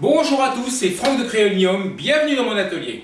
Bonjour à tous, c'est Franck de Créolium, bienvenue dans mon atelier.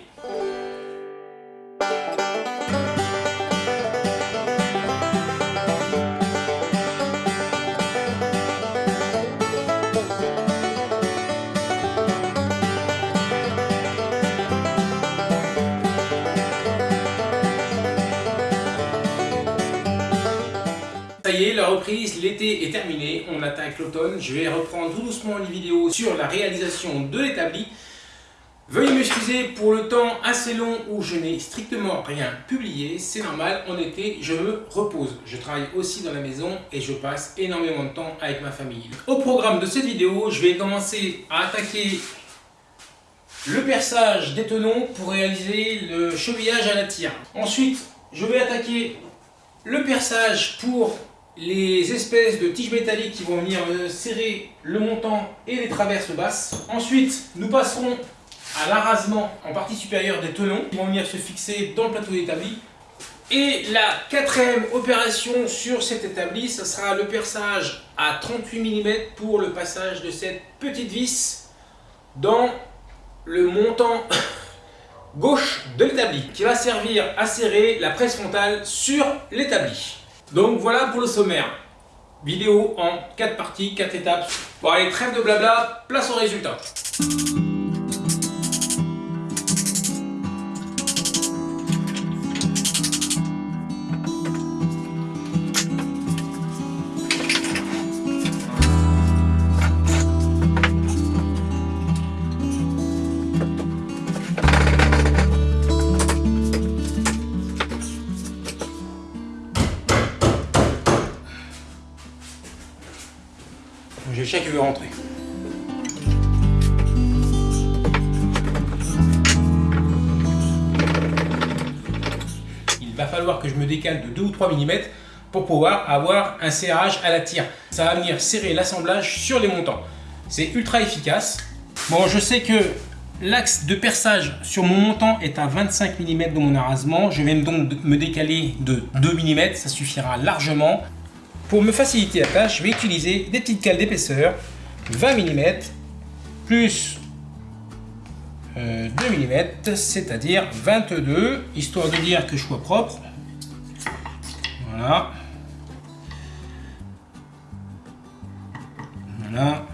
L'été est terminé, on attaque l'automne. Je vais reprendre tout doucement les vidéos sur la réalisation de l'établi. Veuillez m'excuser pour le temps assez long où je n'ai strictement rien publié. C'est normal, en été, je me repose. Je travaille aussi dans la maison et je passe énormément de temps avec ma famille. Au programme de cette vidéo, je vais commencer à attaquer le perçage des tenons pour réaliser le chevillage à la tire. Ensuite, je vais attaquer le perçage pour les espèces de tiges métalliques qui vont venir euh, serrer le montant et les traverses basses. Ensuite, nous passerons à l'arasement en partie supérieure des tenons qui vont venir se fixer dans le plateau d'établi. Et la quatrième opération sur cet établi, ce sera le perçage à 38 mm pour le passage de cette petite vis dans le montant gauche de l'établi qui va servir à serrer la presse frontale sur l'établi. Donc voilà pour le sommaire. Vidéo en 4 parties, 4 étapes. Bon allez, trêve de blabla, place au résultat. Le veut rentrer. Il va falloir que je me décale de 2 ou 3 mm pour pouvoir avoir un serrage à la tire. Ça va venir serrer l'assemblage sur les montants. C'est ultra efficace. Bon, je sais que l'axe de perçage sur mon montant est à 25 mm dans mon arasement. Je vais donc me décaler de 2 mm, ça suffira largement. Pour me faciliter la tâche, je vais utiliser des petites cales d'épaisseur 20 mm plus 2 mm, c'est-à-dire 22, histoire de dire que je sois propre. Voilà. Voilà.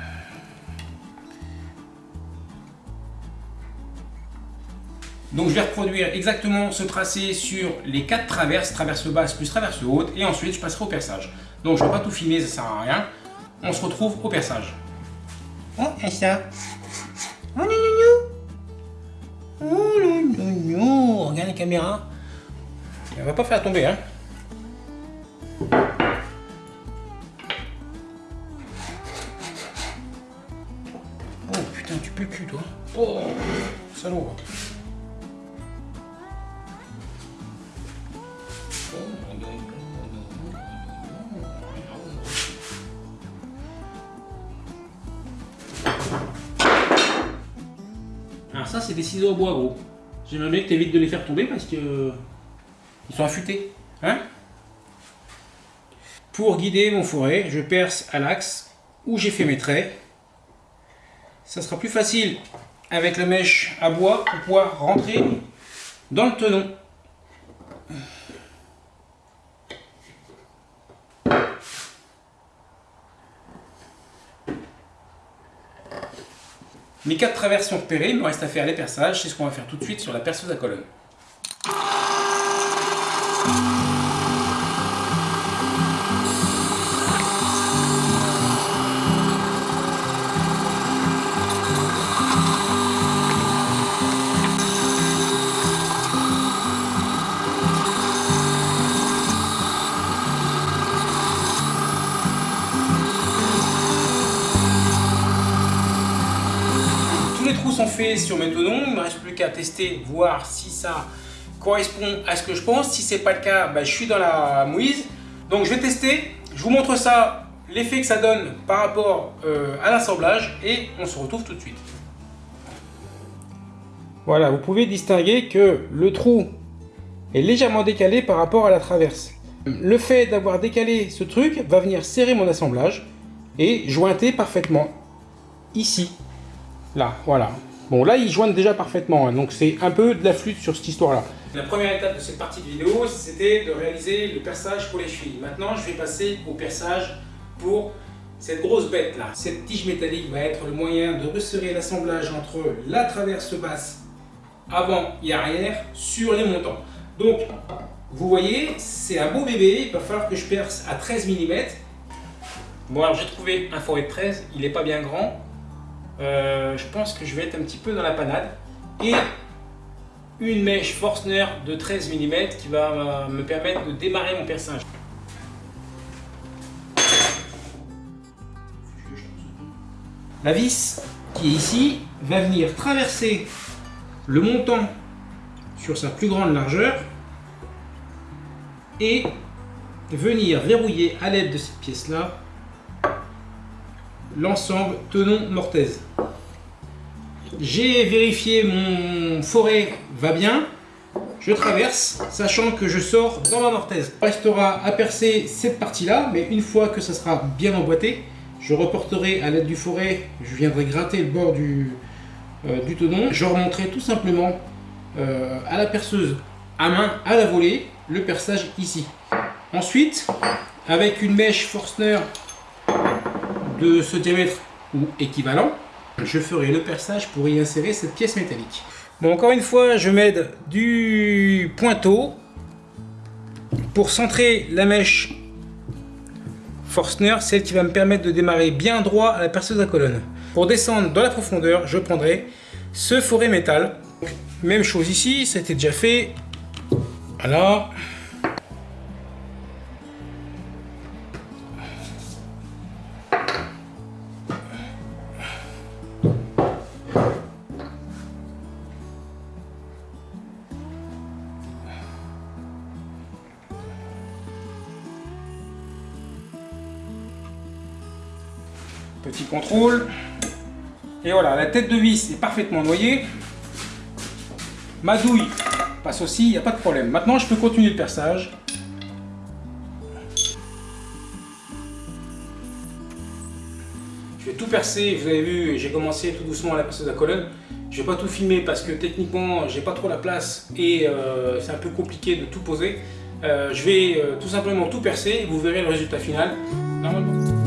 Donc je vais reproduire exactement ce tracé sur les quatre traverses, traverse basse plus traverse haute, et ensuite je passerai au perçage. Donc je ne vais pas tout filmer, ça sert à rien. On se retrouve au perçage. Oh, et ça Oh, non, non, non Oh, non, non, non Regarde la caméra. Elle va pas faire tomber, hein. Oh, putain, tu peux cul, toi. Oh, salaud. Ciseaux à bois, gros. J'aimerais bien que tu évites de les faire tomber parce que ils sont affûtés. Hein? Pour guider mon fourré, je perce à l'axe où j'ai fait mes traits. Ça sera plus facile avec la mèche à bois pour pouvoir rentrer dans le tenon. Mes quatre traverses sont repérées, il me reste à faire les perçages, c'est ce qu'on va faire tout de suite sur la perceuse à colonne. Sur mes tenons, il ne me reste plus qu'à tester, voir si ça correspond à ce que je pense. Si ce n'est pas le cas, bah, je suis dans la mouise. Donc je vais tester, je vous montre ça, l'effet que ça donne par rapport euh, à l'assemblage et on se retrouve tout de suite. Voilà, vous pouvez distinguer que le trou est légèrement décalé par rapport à la traverse. Le fait d'avoir décalé ce truc va venir serrer mon assemblage et jointer parfaitement ici. Là, voilà. Bon, là, ils joignent déjà parfaitement, hein, donc c'est un peu de la flûte sur cette histoire-là. La première étape de cette partie de vidéo, c'était de réaliser le perçage pour les chevilles. Maintenant, je vais passer au perçage pour cette grosse bête là. Cette tige métallique va être le moyen de resserrer l'assemblage entre la traverse basse avant et arrière sur les montants. Donc, vous voyez, c'est un beau bébé, il va falloir que je perce à 13 mm. Bon alors j'ai trouvé un forêt de 13, il n'est pas bien grand. Euh, je pense que je vais être un petit peu dans la panade. Et une mèche Forstner de 13 mm qui va me permettre de démarrer mon perçage. La vis qui est ici va venir traverser le montant sur sa plus grande largeur et venir verrouiller à l'aide de cette pièce là l'ensemble tenon mortaise. J'ai vérifié mon forêt va bien, je traverse, sachant que je sors dans ma mortaise. Restera à percer cette partie-là, mais une fois que ça sera bien emboîté, je reporterai à l'aide du forêt, je viendrai gratter le bord du, euh, du tenon. Je remonterai tout simplement euh, à la perceuse à main, à la volée, le perçage ici. Ensuite, avec une mèche Forstner de ce diamètre ou équivalent, je ferai le perçage pour y insérer cette pièce métallique. Bon, encore une fois, je m'aide du pointeau pour centrer la mèche Forstner, celle qui va me permettre de démarrer bien droit à la perceuse à colonne. Pour descendre dans la profondeur, je prendrai ce forêt métal. Même chose ici, ça a été déjà fait. Voilà. Et voilà, la tête de vis est parfaitement noyée. Ma douille passe aussi, il n'y a pas de problème. Maintenant, je peux continuer le perçage. Je vais tout percer, vous avez vu, j'ai commencé tout doucement à la perceuse à colonne. Je vais pas tout filmer parce que techniquement, j'ai pas trop la place et euh, c'est un peu compliqué de tout poser. Euh, je vais euh, tout simplement tout percer et vous verrez le résultat final. Normalement.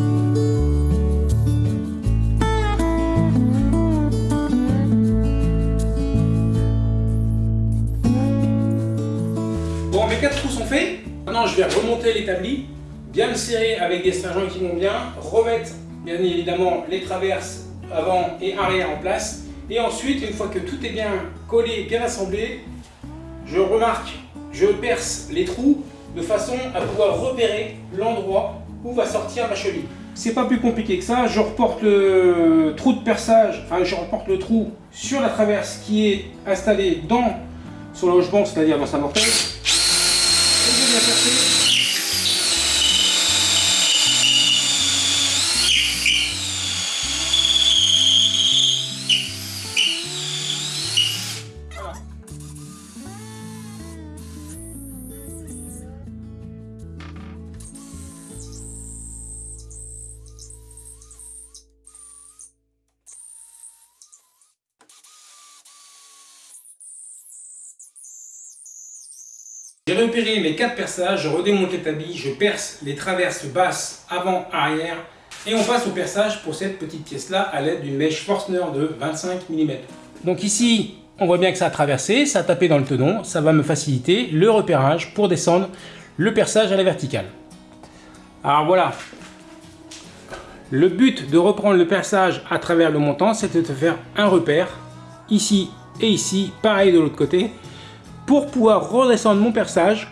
Remonter l'établi, bien le serrer avec des stringents qui vont bien, remettre bien évidemment les traverses avant et arrière en place. Et ensuite, une fois que tout est bien collé, bien assemblé, je remarque, je perce les trous de façon à pouvoir repérer l'endroit où va sortir ma cheville. C'est pas plus compliqué que ça, je reporte le trou de perçage, enfin je reporte le trou sur la traverse qui est installée dans son logement, c'est-à-dire dans sa mortaise. J'ai repéré mes quatre perçages, je redémonte l'établi, je perce les traverses basses avant, arrière et on passe au perçage pour cette petite pièce là à l'aide d'une mèche Forstner de 25 mm. Donc ici, on voit bien que ça a traversé, ça a tapé dans le tenon, ça va me faciliter le repérage pour descendre le perçage à la verticale. Alors voilà, le but de reprendre le perçage à travers le montant, c'est de faire un repère ici et ici, pareil de l'autre côté, pour pouvoir redescendre mon perçage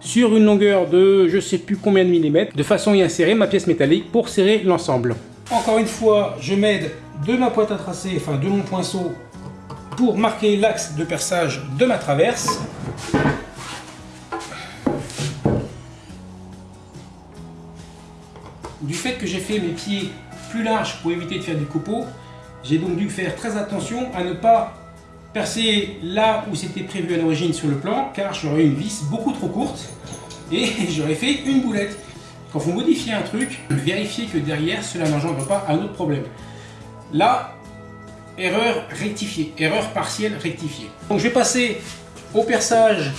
sur une longueur de je sais plus combien de millimètres, de façon à y insérer ma pièce métallique pour serrer l'ensemble. Encore une fois, je m'aide de ma pointe à tracer, enfin de mon poinceau, pour marquer l'axe de perçage de ma traverse. Du fait que j'ai fait mes pieds plus larges pour éviter de faire du copeau, j'ai donc dû faire très attention à ne pas percer là où c'était prévu à l'origine sur le plan, car j'aurais une vis beaucoup trop courte et j'aurais fait une boulette. Quand vous modifiez un truc, vérifiez que derrière cela n'engendre pas un autre problème. Là, erreur rectifiée, erreur partielle rectifiée. Donc je vais passer au perçage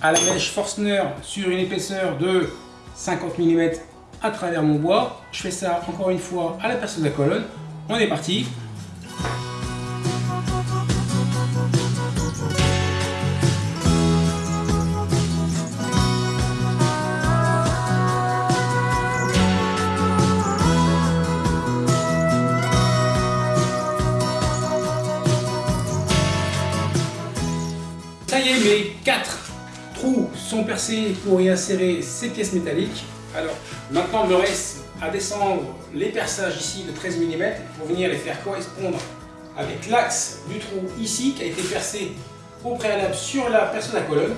à la mèche Forstner sur une épaisseur de 50 mm à travers mon bois. Je fais ça encore une fois à la perceuse de la colonne. On est parti. Ça y est, mes quatre trous sont percés pour y insérer ces pièces métalliques. Alors, maintenant, il me reste à descendre les perçages ici de 13 mm pour venir les faire correspondre avec l'axe du trou ici qui a été percé au préalable sur la de la colonne.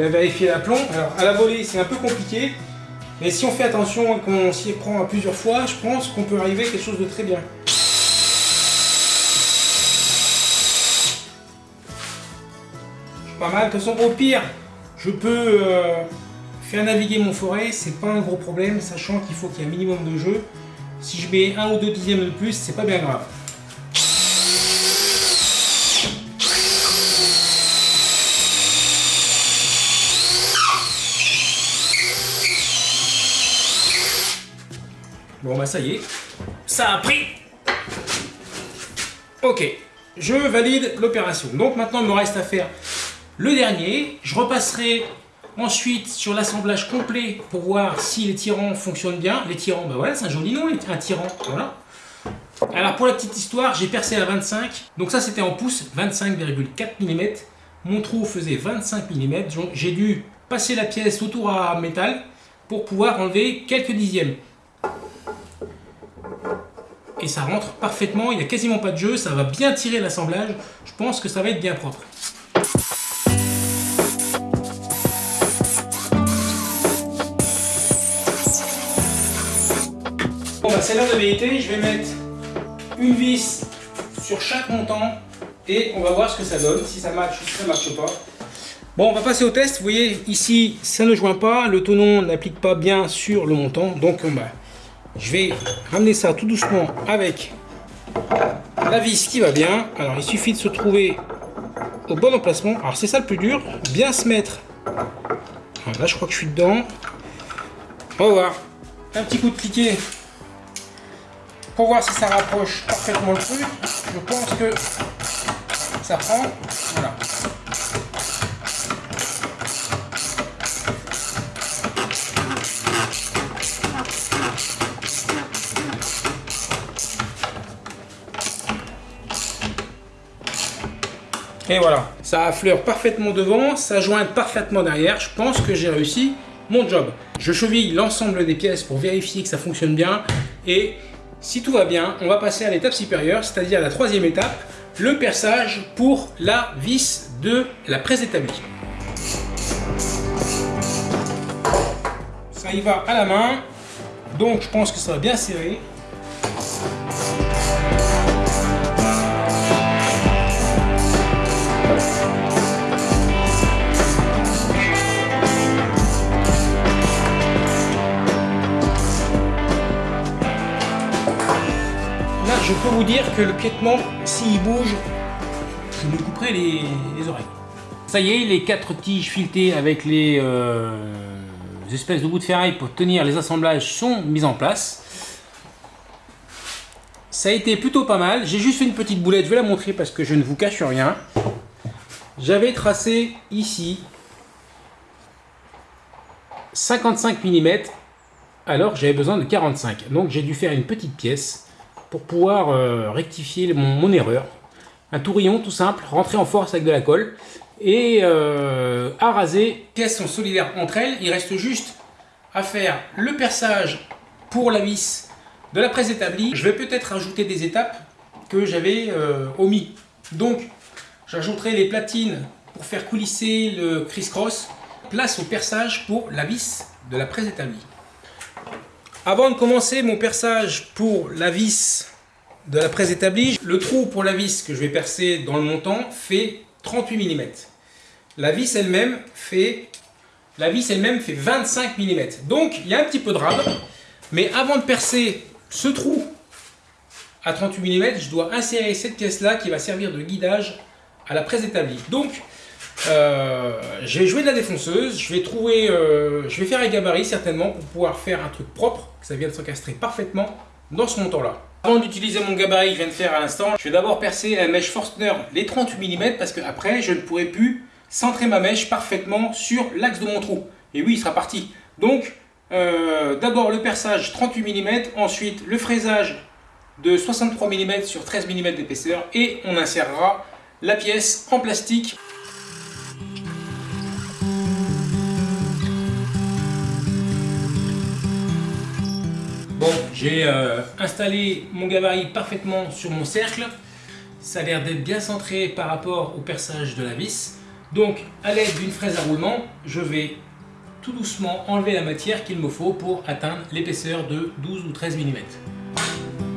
Ben, vérifier l'aplomb. Alors à la volée c'est un peu compliqué, mais si on fait attention et qu'on s'y prend à plusieurs fois, je pense qu'on peut arriver à quelque chose de très bien. Pas mal, de toute façon au pire, je peux euh, faire naviguer mon forêt, c'est pas un gros problème, sachant qu'il faut qu'il y ait un minimum de jeu. Si je mets un ou deux dixièmes de plus, c'est pas bien grave. Bon bah ça y est, ça a pris Ok, je valide l'opération. Donc maintenant il me reste à faire le dernier. Je repasserai ensuite sur l'assemblage complet pour voir si les tirants fonctionnent bien. Les tirants, bah voilà, c'est un joli nom, un tirant, voilà. Alors pour la petite histoire, j'ai percé à 25. Donc ça c'était en pouces, 25,4 mm. Mon trou faisait 25 mm. J'ai dû passer la pièce autour à métal pour pouvoir enlever quelques dixièmes et ça rentre parfaitement, il n'y a quasiment pas de jeu, ça va bien tirer l'assemblage, je pense que ça va être bien propre. Bon bah c'est l'heure de vérité, je vais mettre une vis sur chaque montant et on va voir ce que ça donne, si ça marche ou si ça marche pas. Bon, on va passer au test. Vous voyez, ici, ça ne joint pas. Le tonon n'applique pas bien sur le montant. Donc, on va je vais ramener ça tout doucement avec la vis qui va bien. Alors il suffit de se trouver au bon emplacement. Alors c'est ça le plus dur, bien se mettre. là je crois que je suis dedans. On va voir. Un petit coup de cliquet pour voir si ça rapproche parfaitement le truc. Je pense que ça prend. Et voilà, ça affleure parfaitement devant, ça jointe parfaitement derrière. Je pense que j'ai réussi mon job. Je cheville l'ensemble des pièces pour vérifier que ça fonctionne bien. Et si tout va bien, on va passer à l'étape supérieure, c'est-à-dire la troisième étape, le perçage pour la vis de la presse établie. Ça y va à la main, donc je pense que ça va bien serrer. Je peux vous dire que le piétement, s'il bouge, je me couperai les, oreilles. Ça y est, les quatre tiges filetées avec les, euh, espèces de bouts de ferraille pour tenir les assemblages sont mises en place. Ça a été plutôt pas mal. J'ai juste fait une petite boulette, je vais la montrer parce que je ne vous cache rien. J'avais tracé ici 55 mm alors j'avais besoin de 45. Donc j'ai dû faire une petite pièce pour pouvoir euh, rectifier mon, erreur. un tourillon tout simple, rentré en force avec de la colle, et euh, à raser. Les pièces sont solidaires entre elles, il reste juste à faire le perçage pour la vis de la presse établie. Je vais peut-être ajouter des étapes que j'avais euh, omis. Donc, j'ajouterai les platines pour faire coulisser le criss-cross. Place au perçage pour la vis de la presse établie. Avant de commencer mon perçage pour la vis de la presse établie, le trou pour la vis que je vais percer dans le montant fait 38 mm. La vis elle-même fait, la vis elle-même fait 25 mm. Donc il y a un petit peu de rab, mais avant de percer ce trou à 38 mm, je dois insérer cette pièce-là qui va servir de guidage à la presse établie. Euh, je vais jouer de la défonceuse, je vais trouver, euh, je vais faire un gabarit certainement pour pouvoir faire un truc propre, que ça vienne s'encastrer parfaitement dans ce montant-là. Avant d'utiliser mon gabarit que je viens de faire à l'instant, je vais d'abord percer la mèche Forstner les 38 mm parce que après je ne pourrai plus centrer ma mèche parfaitement sur l'axe de mon trou. Et oui, il sera parti. Donc, euh, d'abord le perçage 38 mm, ensuite le fraisage de 63 mm sur 13 mm d'épaisseur et on insérera la pièce en plastique. Bon, j'ai euh, installé mon gabarit parfaitement sur mon cercle. Ça a l'air d'être bien centré par rapport au perçage de la vis. Donc, à l'aide d'une fraise à roulement, je vais tout doucement enlever la matière qu'il me faut pour atteindre l'épaisseur de 12 ou 13 mm.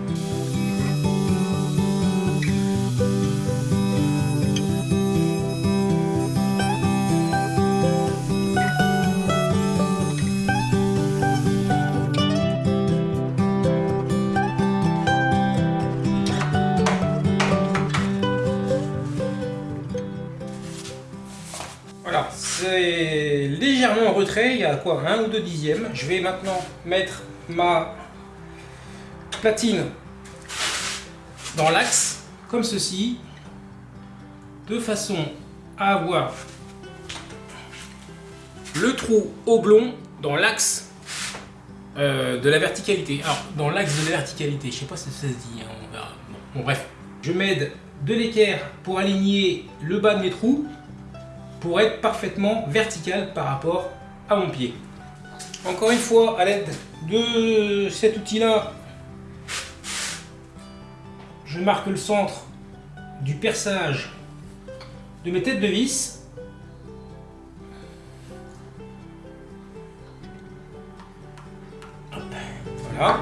Légèrement en retrait, il y a quoi, un ou deux dixièmes. Je vais maintenant mettre ma platine dans l'axe, comme ceci, de façon à avoir le trou oblong dans l'axe euh, de la verticalité. Alors, dans l'axe de la verticalité, je sais pas si ça se dit, hein, bon, bref. Je m'aide de l'équerre pour aligner le bas de mes trous pour être parfaitement vertical par rapport à mon pied. Encore une fois, à l'aide de cet outil-là, je marque le centre du perçage de mes têtes de vis. Voilà.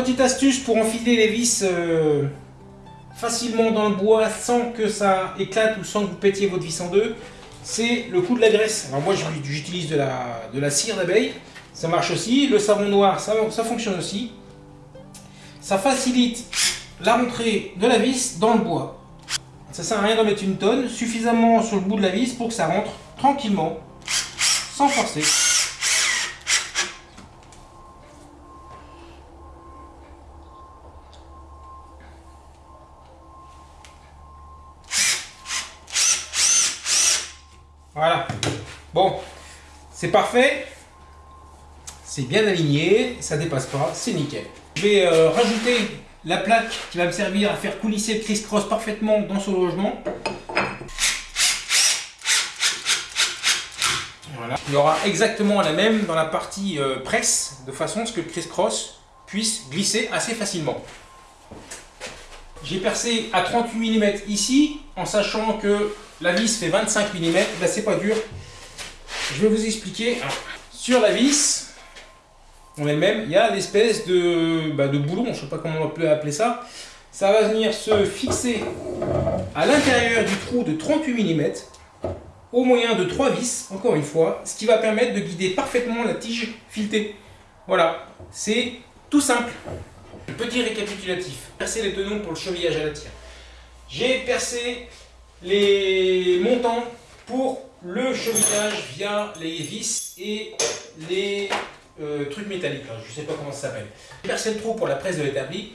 Petite astuce pour enfiler les vis euh, facilement dans le bois sans que ça éclate ou sans que vous pétiez votre vis en deux, c'est le coup de la graisse. Alors moi j'utilise de la, cire d'abeille, ça marche aussi. Le savon noir, ça, ça fonctionne aussi. Ça facilite la rentrée de la vis dans le bois. Ça sert à rien d'en mettre une tonne, suffisamment sur le bout de la vis pour que ça rentre tranquillement, sans forcer. Voilà. Bon, c'est parfait. C'est bien aligné, ça dépasse pas, c'est nickel. Je vais euh, rajouter la plaque qui va me servir à faire coulisser le criss-cross parfaitement dans ce logement. Voilà. Il y aura exactement la même dans la partie euh, presse, de façon à ce que le criss-cross puisse glisser assez facilement. J'ai percé à 38 mm ici, en sachant que la vis fait 25 mm, là c'est pas dur. Je vais vous expliquer. Sur la vis, en elle-même, il y a l'espèce de, bah, de boulon, je sais pas comment on peut appeler ça. Ça va venir se fixer à l'intérieur du trou de 38 mm, au moyen de trois vis, encore une fois, ce qui va permettre de guider parfaitement la tige filetée. Voilà, c'est tout simple. Petit récapitulatif. Percer les tenons pour le chevillage à la tire. J'ai percé les montants pour le cheminage via les vis et les euh, trucs métalliques. Je ne sais pas comment ça s'appelle. Percé le trou pour la presse de l'établi.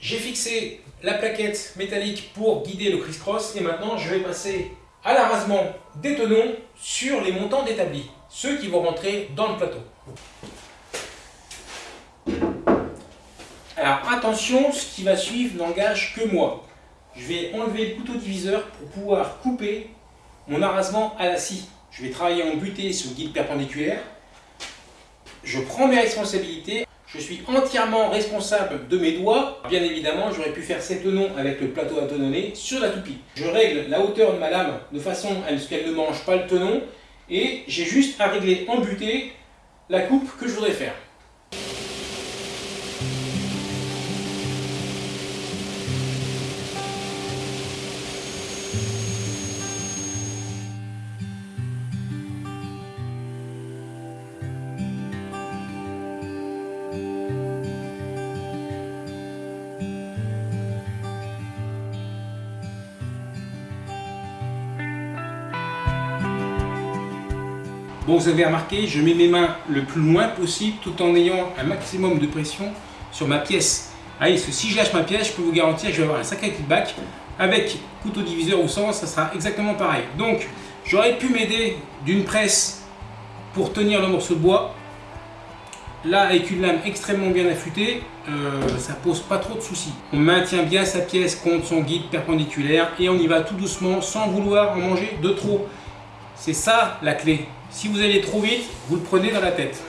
J'ai fixé la plaquette métallique pour guider le criss-cross et maintenant je vais passer à l'arasement des tenons sur les montants d'établi, ceux qui vont rentrer dans le plateau. Alors attention, ce qui va suivre n'engage que moi. Je vais enlever le couteau diviseur pour pouvoir couper mon arasement à la scie. Je vais travailler en butée le guide perpendiculaire. Je prends mes responsabilités. Je suis entièrement responsable de mes doigts. Bien évidemment, j'aurais pu faire ces tenons avec le plateau à tenonner sur la toupie. Je règle la hauteur de ma lame de façon à ce qu'elle ne mange pas le tenon. Et j'ai juste à régler en butée la coupe que je voudrais faire. Vous avez remarqué, je mets mes mains le plus loin possible tout en ayant un maximum de pression sur ma pièce. Allez, parce que si je lâche ma pièce, je peux vous garantir que je vais avoir un sacré kickback. Avec couteau diviseur ou sans, ça sera exactement pareil. Donc, j'aurais pu m'aider d'une presse pour tenir le morceau de bois. Là, avec une lame extrêmement bien affûtée, euh, ça pose pas trop de soucis. On maintient bien sa pièce contre son guide perpendiculaire et on y va tout doucement sans vouloir en manger de trop. C'est ça la clé. Si vous allez trop vite, vous le prenez dans la tête.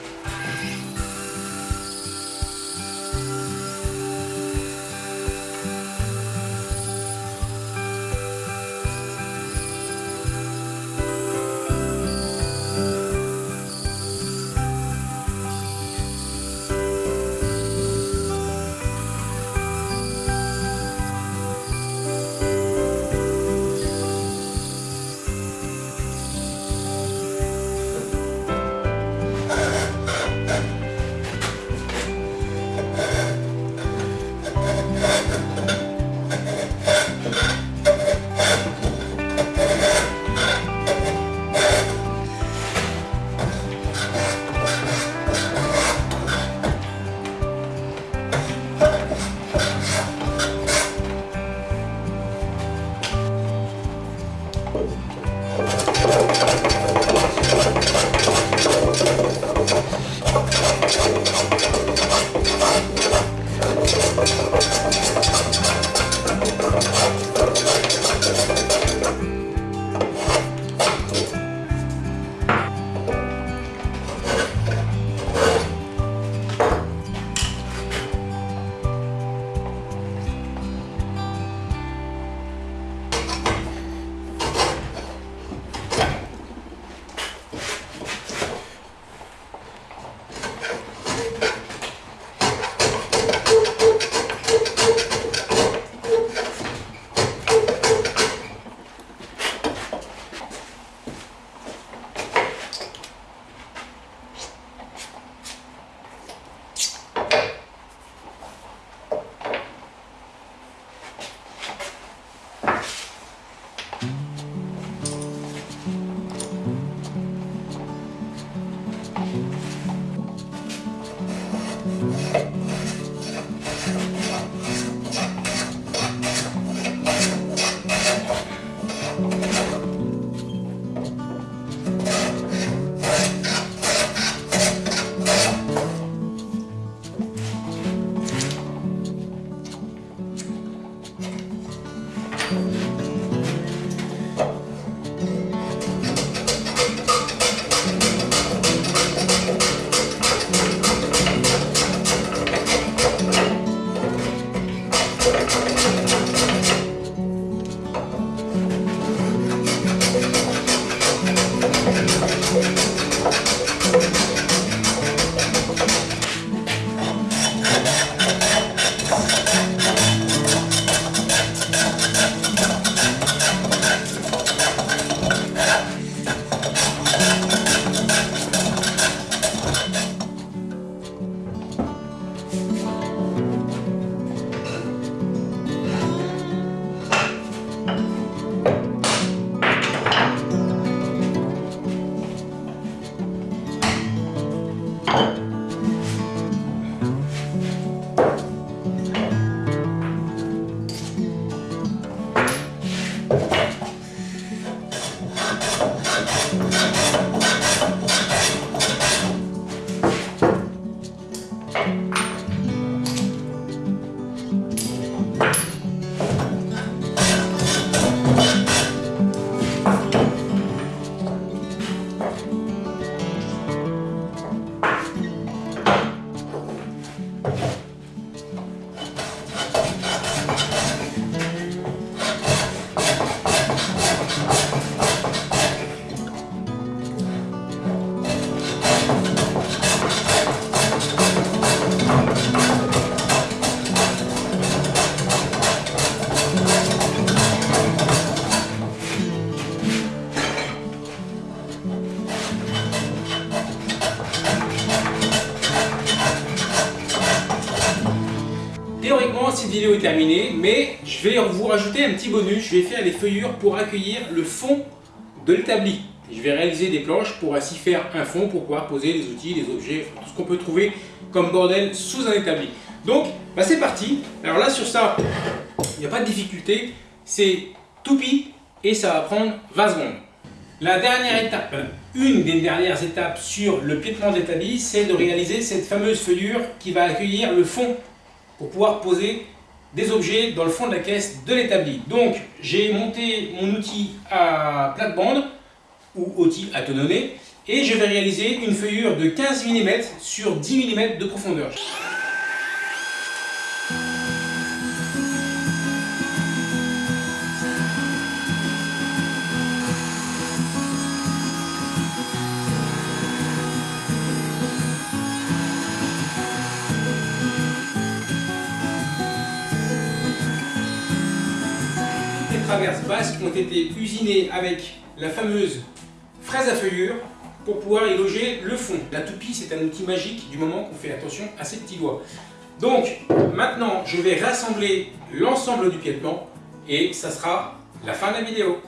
Terminée, mais je vais vous rajouter un petit bonus. Je vais faire les feuillures pour accueillir le fond de l'établi. Je vais réaliser des planches pour ainsi faire un fond pour pouvoir poser les outils, les objets, tout ce qu'on peut trouver comme bordel sous un établi. Donc, bah, c'est parti. Alors là, sur ça, il n'y a pas de difficulté. C'est tout pis et ça va prendre 20 secondes. La dernière étape, une des dernières étapes sur le piétement d'établi, c'est de réaliser cette fameuse feuillure qui va accueillir le fond pour pouvoir poser des objets dans le fond de la caisse de l'établi. Donc, j'ai monté mon outil à plate-bande ou outil à tononner et je vais réaliser une feuillure de 15 mm sur 10 mm de profondeur. Ont été usinées avec la fameuse fraise à feuillure pour pouvoir y loger le fond. La toupie, c'est un outil magique du moment qu'on fait attention à ses petits doigts. Donc, maintenant, je vais rassembler l'ensemble du piétement et ça sera la fin de la vidéo.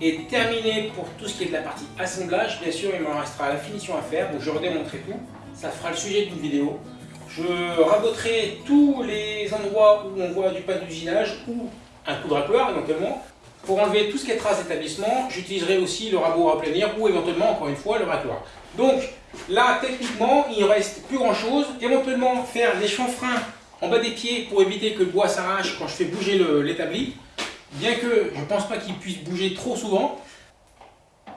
Est terminé pour tout ce qui est de la partie assemblage. Bien sûr, il m'en restera la finition à faire, donc je redémontrerai tout. Ça fera le sujet d'une vidéo. Je raboterai tous les endroits où on voit du pas d'usinage ou un coup de racloir éventuellement. Pour enlever tout ce qui est trace d'établissement, j'utiliserai aussi le rabot à planir ou éventuellement, encore une fois, le racloir. Donc là, techniquement, il ne reste plus grand chose. Éventuellement, faire des chanfreins en bas des pieds pour éviter que le bois s'arrache quand je fais bouger l'établi. Bien que je ne pense pas qu'il puisse bouger trop souvent.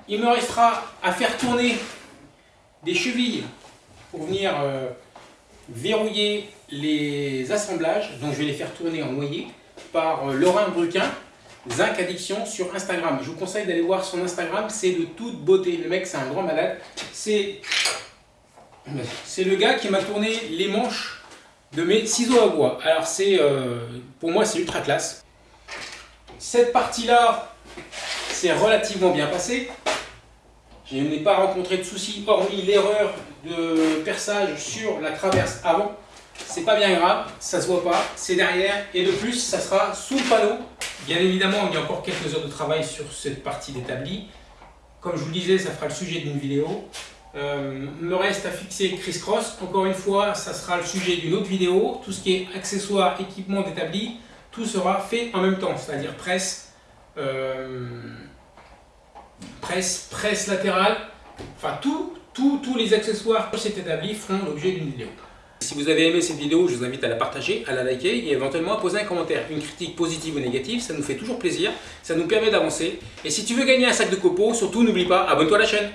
Il me restera à faire tourner des chevilles pour venir euh, verrouiller les assemblages. Donc je vais les faire tourner en noyer par euh, Laurent Bruquin, Zinc Addiction sur Instagram. Je vous conseille d'aller voir son Instagram, c'est de toute beauté. Le mec c'est un grand malade. C'est le gars qui m'a tourné les manches de mes ciseaux à bois. Alors c'est, euh, pour moi c'est ultra classe. Cette partie-là, c'est relativement bien passé. Je n'ai pas rencontré de soucis, hormis l'erreur de perçage sur la traverse avant. C'est pas bien grave, ça se voit pas, c'est derrière, et de plus, ça sera sous le panneau. Bien évidemment, il y a encore quelques heures de travail sur cette partie d'établi. Comme je vous le disais, ça fera le sujet d'une vidéo. Euh, me reste à fixer Criss Cross. Encore une fois, ça sera le sujet d'une autre vidéo. Tout ce qui est accessoires, équipement d'établi, tout sera fait en même temps, c'est-à-dire presse, euh, presse, presse latérale, enfin tout, tous les accessoires pour cet établi feront l'objet d'une vidéo. Si vous avez aimé cette vidéo, je vous invite à la partager, à la liker et éventuellement à poser un commentaire. Une critique positive ou négative, ça nous fait toujours plaisir, ça nous permet d'avancer. Et si tu veux gagner un sac de copeaux, surtout n'oublie pas, abonne-toi à la chaîne